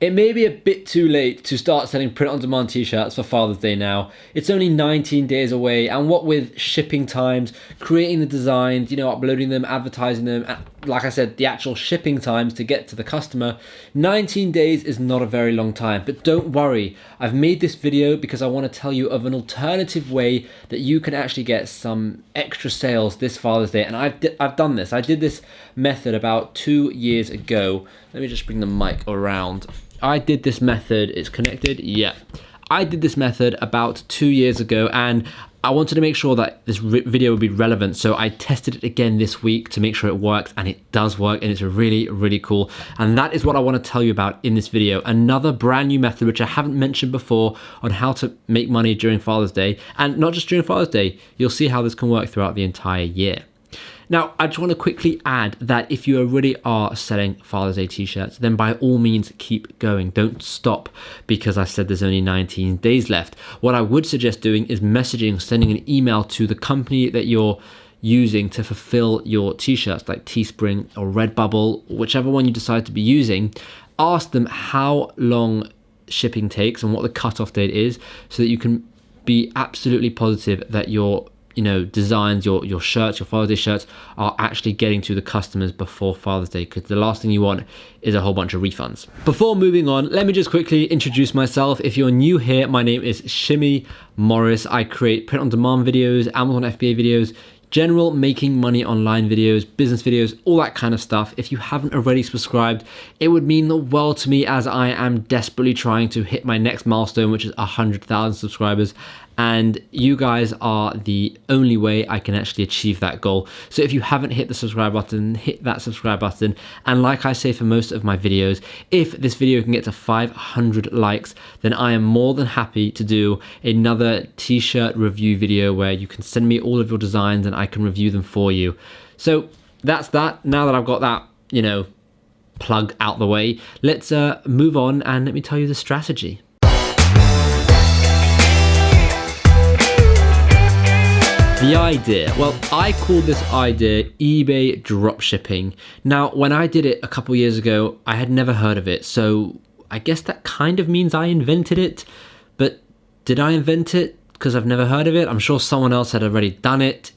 It may be a bit too late to start selling print on demand t-shirts for Father's Day now. It's only 19 days away and what with shipping times, creating the designs, you know, uploading them, advertising them, and like I said, the actual shipping times to get to the customer, 19 days is not a very long time. But don't worry, I've made this video because I want to tell you of an alternative way that you can actually get some extra sales this Father's Day. And I've, I've done this. I did this method about two years ago. Let me just bring the mic around. I did this method, it's connected, yeah. I did this method about two years ago and I wanted to make sure that this video would be relevant, so I tested it again this week to make sure it works, and it does work, and it's really, really cool. And that is what I want to tell you about in this video. Another brand new method, which I haven't mentioned before, on how to make money during Father's Day, and not just during Father's Day, you'll see how this can work throughout the entire year. Now, I just want to quickly add that if you already are selling Father's Day t-shirts, then by all means keep going. Don't stop because I said there's only 19 days left. What I would suggest doing is messaging, sending an email to the company that you're using to fulfill your t-shirts like Teespring or Redbubble, whichever one you decide to be using, ask them how long shipping takes and what the cutoff date is so that you can be absolutely positive that your you know designs your your shirts your father's day shirts are actually getting to the customers before father's day because the last thing you want is a whole bunch of refunds. Before moving on let me just quickly introduce myself. If you're new here my name is shimmy morris. I create print on demand videos amazon fba videos general making money online videos, business videos, all that kind of stuff. If you haven't already subscribed, it would mean the world to me as I am desperately trying to hit my next milestone, which is 100,000 subscribers and you guys are the only way I can actually achieve that goal. So if you haven't hit the subscribe button, hit that subscribe button. And like I say for most of my videos, if this video can get to 500 likes, then I am more than happy to do another t-shirt review video where you can send me all of your designs and I can review them for you. So that's that. Now that I've got that, you know, plug out the way, let's uh, move on and let me tell you the strategy. The idea, well, I called this idea eBay dropshipping. Now, when I did it a couple years ago, I had never heard of it, so I guess that kind of means I invented it. But did I invent it because I've never heard of it? I'm sure someone else had already done it.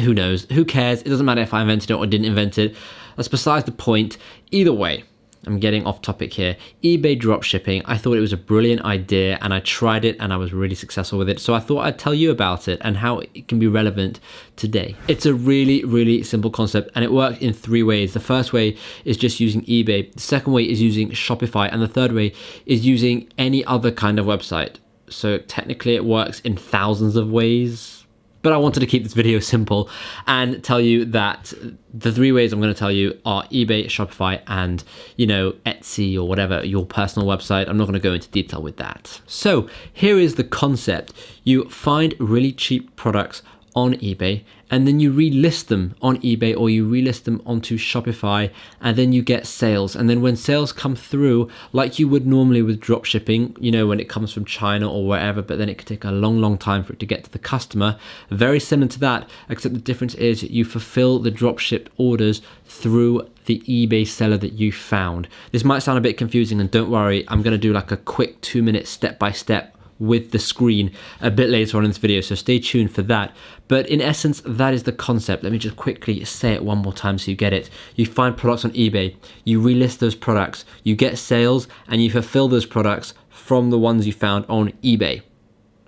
Who knows? Who cares? It doesn't matter if I invented it or didn't invent it. That's besides the point. Either way, I'm getting off topic here. eBay dropshipping, I thought it was a brilliant idea and I tried it and I was really successful with it. So I thought I'd tell you about it and how it can be relevant today. It's a really, really simple concept and it works in three ways. The first way is just using eBay. The second way is using Shopify. And the third way is using any other kind of website. So technically it works in thousands of ways but I wanted to keep this video simple and tell you that the three ways I'm going to tell you are eBay, Shopify, and, you know, Etsy or whatever, your personal website. I'm not going to go into detail with that. So here is the concept. You find really cheap products on eBay and then you relist them on eBay or you relist them onto Shopify and then you get sales. And then when sales come through, like you would normally with drop shipping, you know, when it comes from China or wherever, but then it could take a long, long time for it to get to the customer. Very similar to that, except the difference is you fulfill the drop ship orders through the eBay seller that you found. This might sound a bit confusing and don't worry, I'm gonna do like a quick two minute step by step with the screen a bit later on in this video, so stay tuned for that. But in essence, that is the concept. Let me just quickly say it one more time so you get it. You find products on eBay, you relist those products, you get sales, and you fulfill those products from the ones you found on eBay.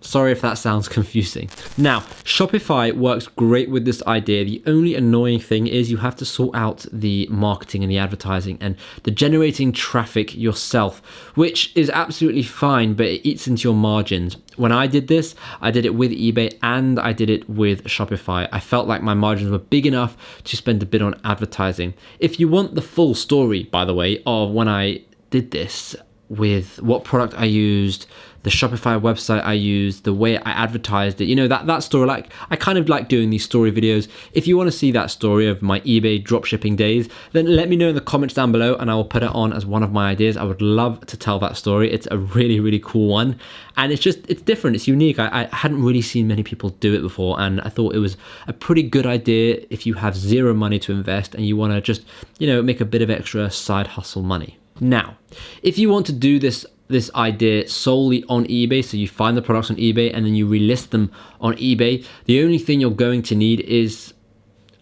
Sorry if that sounds confusing. Now, Shopify works great with this idea. The only annoying thing is you have to sort out the marketing and the advertising and the generating traffic yourself, which is absolutely fine, but it eats into your margins. When I did this, I did it with eBay and I did it with Shopify. I felt like my margins were big enough to spend a bit on advertising. If you want the full story, by the way, of when I did this with what product I used, the Shopify website I used, the way I advertised it, you know, that, that story, like, I kind of like doing these story videos. If you want to see that story of my eBay dropshipping days, then let me know in the comments down below and I will put it on as one of my ideas. I would love to tell that story. It's a really, really cool one. And it's just, it's different, it's unique. I, I hadn't really seen many people do it before and I thought it was a pretty good idea if you have zero money to invest and you want to just, you know, make a bit of extra side hustle money. Now, if you want to do this this idea solely on eBay, so you find the products on eBay and then you relist them on eBay, the only thing you're going to need is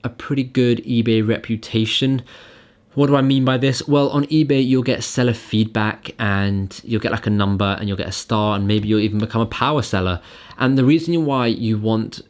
a pretty good eBay reputation. What do I mean by this? Well, on eBay, you'll get seller feedback and you'll get like a number and you'll get a star and maybe you'll even become a power seller. And the reason why you want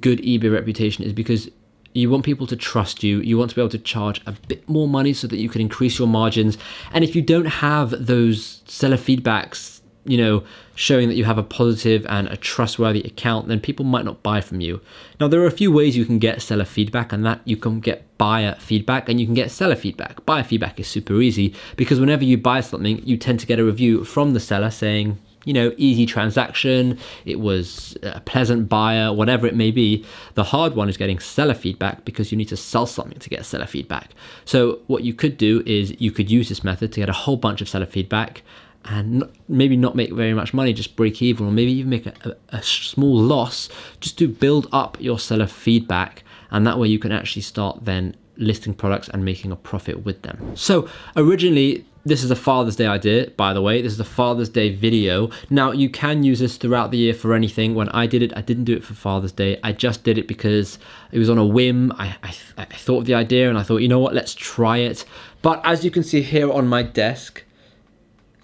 good eBay reputation is because you want people to trust you. You want to be able to charge a bit more money so that you can increase your margins. And if you don't have those seller feedbacks, you know, showing that you have a positive and a trustworthy account, then people might not buy from you. Now, there are a few ways you can get seller feedback, and that you can get buyer feedback and you can get seller feedback. Buyer feedback is super easy because whenever you buy something, you tend to get a review from the seller saying, you know, easy transaction, it was a pleasant buyer, whatever it may be. The hard one is getting seller feedback because you need to sell something to get seller feedback. So what you could do is you could use this method to get a whole bunch of seller feedback and maybe not make very much money, just break even, or maybe even make a, a, small loss just to build up your seller feedback. And that way you can actually start then listing products and making a profit with them. So originally this is a Father's Day idea, by the way. This is a Father's Day video. Now, you can use this throughout the year for anything. When I did it, I didn't do it for Father's Day. I just did it because it was on a whim. I, I, I thought of the idea and I thought, you know what, let's try it. But as you can see here on my desk,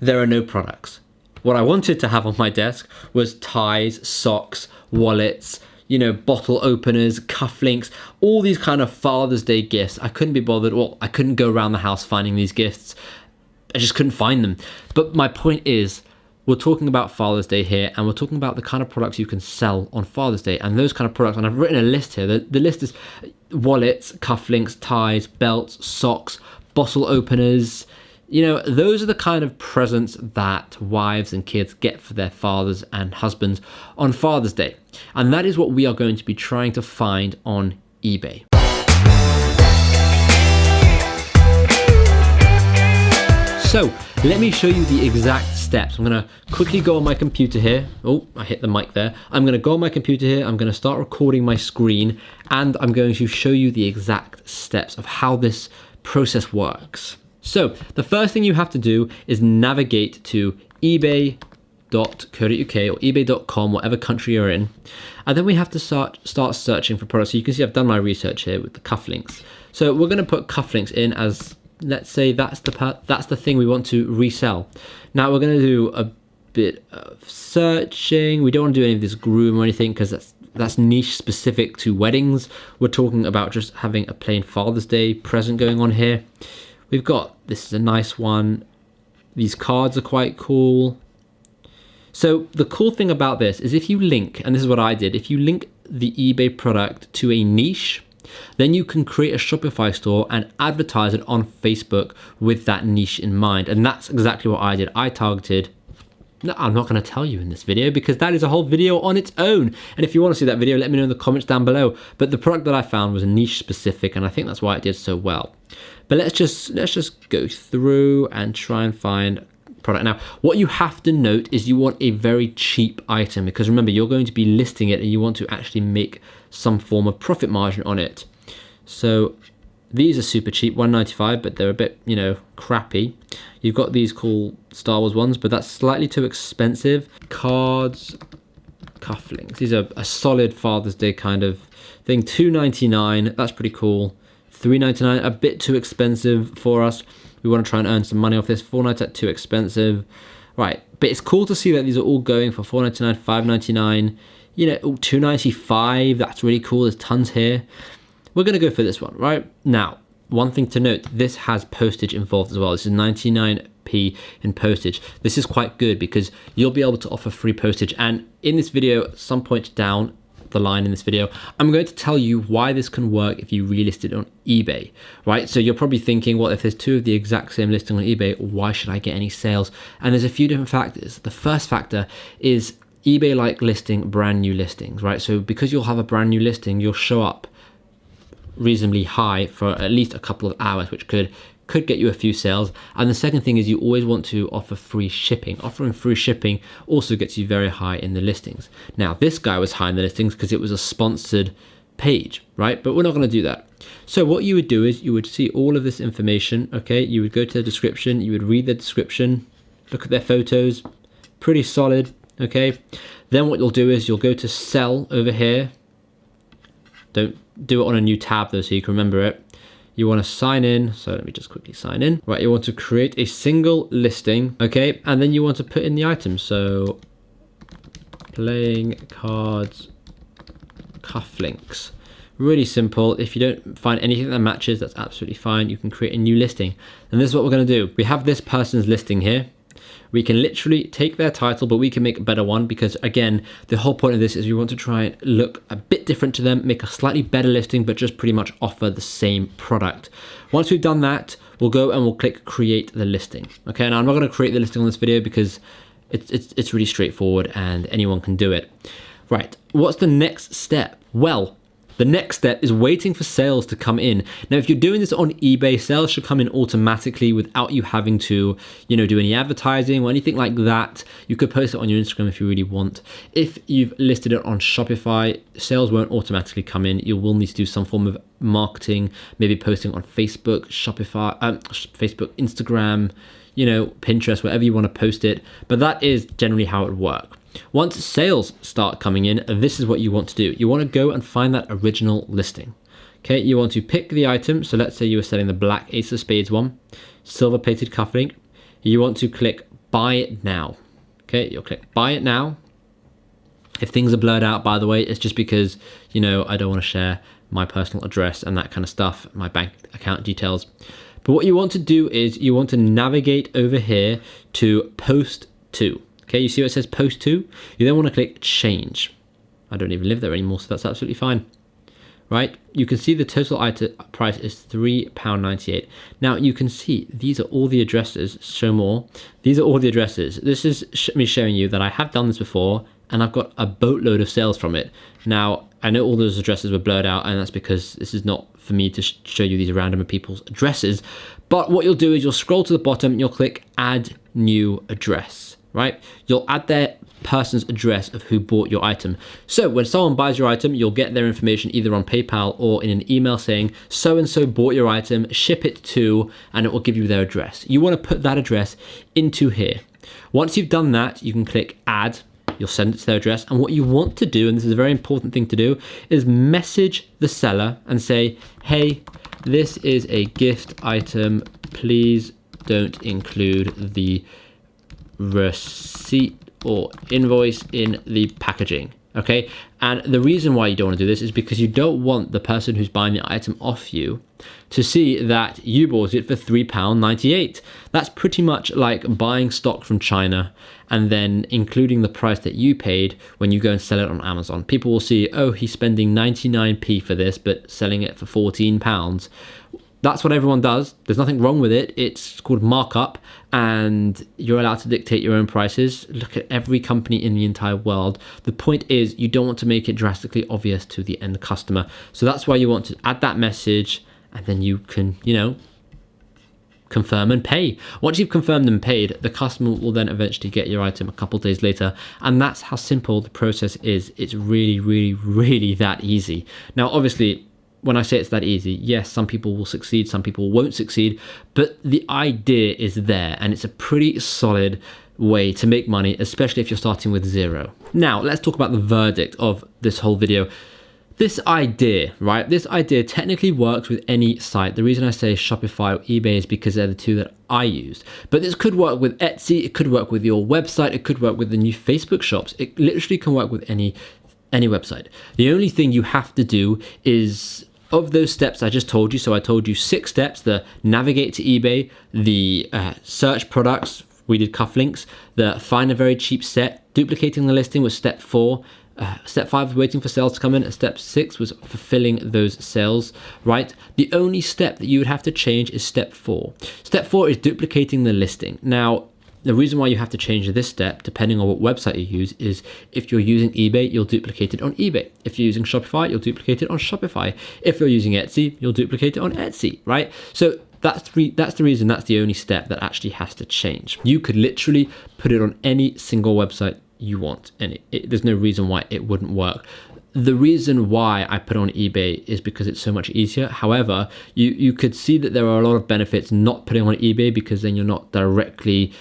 there are no products. What I wanted to have on my desk was ties, socks, wallets, you know, bottle openers, cufflinks, all these kind of Father's Day gifts. I couldn't be bothered. Well, I couldn't go around the house finding these gifts. I just couldn't find them. But my point is, we're talking about Father's Day here, and we're talking about the kind of products you can sell on Father's Day, and those kind of products. And I've written a list here. The, the list is wallets, cufflinks, ties, belts, socks, bottle openers. You know, those are the kind of presents that wives and kids get for their fathers and husbands on Father's Day. And that is what we are going to be trying to find on eBay. So let me show you the exact steps. I'm gonna quickly go on my computer here. Oh, I hit the mic there. I'm gonna go on my computer here. I'm gonna start recording my screen and I'm going to show you the exact steps of how this process works. So the first thing you have to do is navigate to ebay.co.uk or ebay.com, whatever country you're in. And then we have to start, start searching for products. So you can see I've done my research here with the cufflinks. So we're gonna put cufflinks in as let's say that's the that's the thing we want to resell. Now we're going to do a bit of searching. We don't want to do any of this groom or anything because that's that's niche specific to weddings. We're talking about just having a plain Father's Day present going on here. We've got this is a nice one. These cards are quite cool. So the cool thing about this is if you link, and this is what I did, if you link the eBay product to a niche, then you can create a Shopify store and advertise it on Facebook with that niche in mind. And that's exactly what I did. I targeted no, I'm not going to tell you in this video because that is a whole video on its own. And if you want to see that video, let me know in the comments down below. But the product that I found was niche specific and I think that's why it did so well. But let's just let's just go through and try and find product. Now, what you have to note is you want a very cheap item because remember, you're going to be listing it and you want to actually make some form of profit margin on it. So these are super cheap, 195, but they're a bit, you know, crappy. You've got these cool Star Wars ones, but that's slightly too expensive. Cards, cufflinks. These are a solid Father's Day kind of thing. 299, that's pretty cool. 399, a bit too expensive for us. We want to try and earn some money off this. 499, too expensive. Right, but it's cool to see that these are all going for 499, 599 you know, 295, that's really cool. There's tons here. We're to go for this one, right? Now, one thing to note, this has postage involved as well. This is 99p in postage. This is quite good because you'll be able to offer free postage. And in this video, at some point down the line in this video, I'm going to tell you why this can work if you relist it on eBay, right? So you're probably thinking, well, if there's two of the exact same listing on eBay, why should I get any sales? And there's a few different factors. The first factor is eBay like listing brand new listings, right? So because you'll have a brand new listing, you'll show up reasonably high for at least a couple of hours, which could could get you a few sales. And the second thing is you always want to offer free shipping. Offering free shipping also gets you very high in the listings. Now, this guy was high in the listings because it was a sponsored page, right? But we're not going to do that. So what you would do is you would see all of this information, okay? You would go to the description, you would read the description, look at their photos, pretty solid, okay? Then what you'll do is you'll go to sell over here. Don't do it on a new tab though so you can remember it. You want to sign in, so let me just quickly sign in. Right, you want to create a single listing, okay? And then you want to put in the items. So playing cards cufflinks. Really simple. If you don't find anything that matches, that's absolutely fine. You can create a new listing. And this is what we're going to do. We have this person's listing here. We can literally take their title, but we can make a better one because again, the whole point of this is we want to try and look a bit different to them, make a slightly better listing, but just pretty much offer the same product. Once we've done that, we'll go and we'll click create the listing. Okay, now I'm not going to create the listing on this video because it's, it's, it's really straightforward and anyone can do it. Right, what's the next step? Well, the next step is waiting for sales to come in. Now, if you're doing this on eBay, sales should come in automatically without you having to, you know, do any advertising or anything like that. You could post it on your Instagram if you really want. If you've listed it on Shopify, sales won't automatically come in. You will need to do some form of marketing, maybe posting on Facebook, Shopify, um, Facebook, Instagram, you know, Pinterest, wherever you want to post it. But that is generally how it would work. Once sales start coming in, this is what you want to do. You want to go and find that original listing. Okay, you want to pick the item. So let's say you were selling the black ace of spades one, silver plated cufflink. You want to click buy it now. Okay, you'll click buy it now. If things are blurred out, by the way, it's just because, you know, I don't want to share my personal address and that kind of stuff, my bank account details. But what you want to do is you want to navigate over here to post to. Okay, you see what it says post to? You then want to click change. I don't even live there anymore, so that's absolutely fine. Right, you can see the total item price is £3.98. Now you can see these are all the addresses, show more. These are all the addresses. This is me showing you that I have done this before and I've got a boatload of sales from it. Now, I know all those addresses were blurred out and that's because this is not for me to show you these random people's addresses. But what you'll do is you'll scroll to the bottom and you'll click add new address right? You'll add their person's address of who bought your item. So when someone buys your item, you'll get their information either on PayPal or in an email saying so and so bought your item, ship it to, and it will give you their address. You want to put that address into here. Once you've done that, you can click add. You'll send it to their address. And what you want to do, and this is a very important thing to do, is message the seller and say, hey, this is a gift item. Please don't include the receipt or invoice in the packaging. Okay, and the reason why you don't want to do this is because you don't want the person who's buying the item off you to see that you bought it for £3.98. That's pretty much like buying stock from China and then including the price that you paid when you go and sell it on Amazon. People will see, oh, he's spending 99p for this, but selling it for £14 that's what everyone does. There's nothing wrong with it. It's called markup, and you're allowed to dictate your own prices. Look at every company in the entire world. The point is, you don't want to make it drastically obvious to the end customer. So that's why you want to add that message, and then you can, you know, confirm and pay. Once you've confirmed and paid, the customer will then eventually get your item a couple days later. And that's how simple the process is. It's really, really, really that easy. Now, obviously, when I say it's that easy, yes, some people will succeed, some people won't succeed, but the idea is there and it's a pretty solid way to make money, especially if you're starting with zero. Now, let's talk about the verdict of this whole video. This idea, right? This idea technically works with any site. The reason I say Shopify or eBay is because they're the two that I use. But this could work with Etsy, it could work with your website, it could work with the new Facebook shops. It literally can work with any any website. The only thing you have to do is of those steps I just told you, so I told you six steps, the navigate to eBay, the uh, search products, we did cufflinks, the find a very cheap set, duplicating the listing was step four, uh, step five was waiting for sales to come in, and step six was fulfilling those sales, right? The only step that you would have to change is step four. Step four is duplicating the listing. Now, the reason why you have to change this step, depending on what website you use, is if you're using eBay, you'll duplicate it on eBay. If you're using Shopify, you'll duplicate it on Shopify. If you're using Etsy, you'll duplicate it on Etsy, right? So that's the, that's the reason that's the only step that actually has to change. You could literally put it on any single website you want, and it, it, there's no reason why it wouldn't work. the reason why I put on eBay is because it's so much easier. However, you, you could see that there are a lot of benefits not putting on eBay because then you're not directly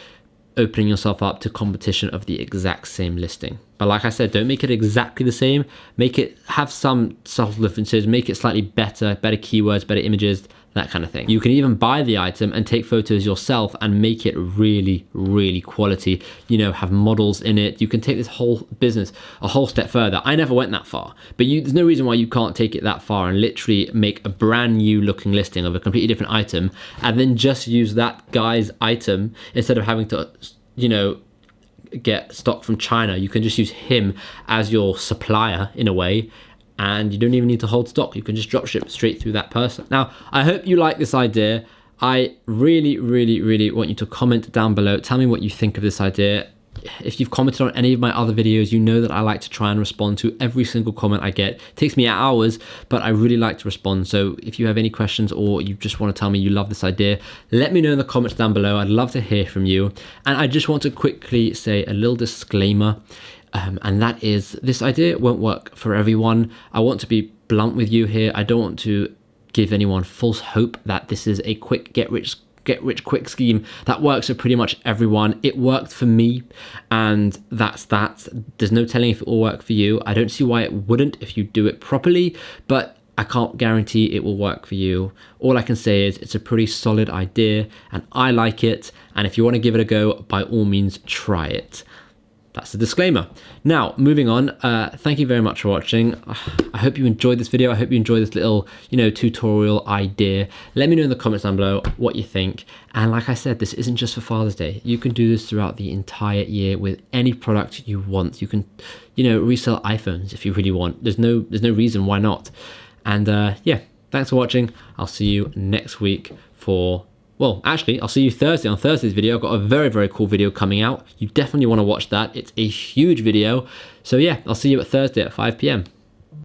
opening yourself up to competition of the exact same listing. But like I said, don't make it exactly the same. Make it have some subtle differences, make it slightly better, better keywords, better images, that kind of thing. You can even buy the item and take photos yourself and make it really, really quality. You know, have models in it. You can take this whole business a whole step further. I never went that far, but you, there's no reason why you can't take it that far and literally make a brand new looking listing of a completely different item and then just use that guy's item instead of having to, you know, get stock from China. You can just use him as your supplier in a way and you don't even need to hold stock. You can just drop ship straight through that person. Now, I hope you like this idea. I really, really, really want you to comment down below. Tell me what you think of this idea. If you've commented on any of my other videos, you know that I like to try and respond to every single comment I get. It takes me hours, but I really like to respond. So if you have any questions or you just want to tell me you love this idea, let me know in the comments down below. I'd love to hear from you. And I just want to quickly say a little disclaimer. Um, and that is this idea won't work for everyone. I want to be blunt with you here. I don't want to give anyone false hope that this is a quick get rich get rich quick scheme that works for pretty much everyone. It worked for me, and that's that. There's no telling if it will work for you. I don't see why it wouldn't if you do it properly, but I can't guarantee it will work for you. All I can say is it's a pretty solid idea and I like it. And if you want to give it a go, by all means, try it that's the disclaimer. Now, moving on, uh, thank you very much for watching. I hope you enjoyed this video. I hope you enjoyed this little, you know, tutorial idea. Let me know in the comments down below what you think. And like I said, this isn't just for Father's Day. You can do this throughout the entire year with any product you want. You can, you know, resell iPhones if you really want. There's no, there's no reason why not. And uh, yeah, thanks for watching. I'll see you next week for well, actually, I'll see you Thursday on Thursday's video. I've got a very, very cool video coming out. You definitely want to watch that. It's a huge video. So yeah, I'll see you at Thursday at 5 p.m.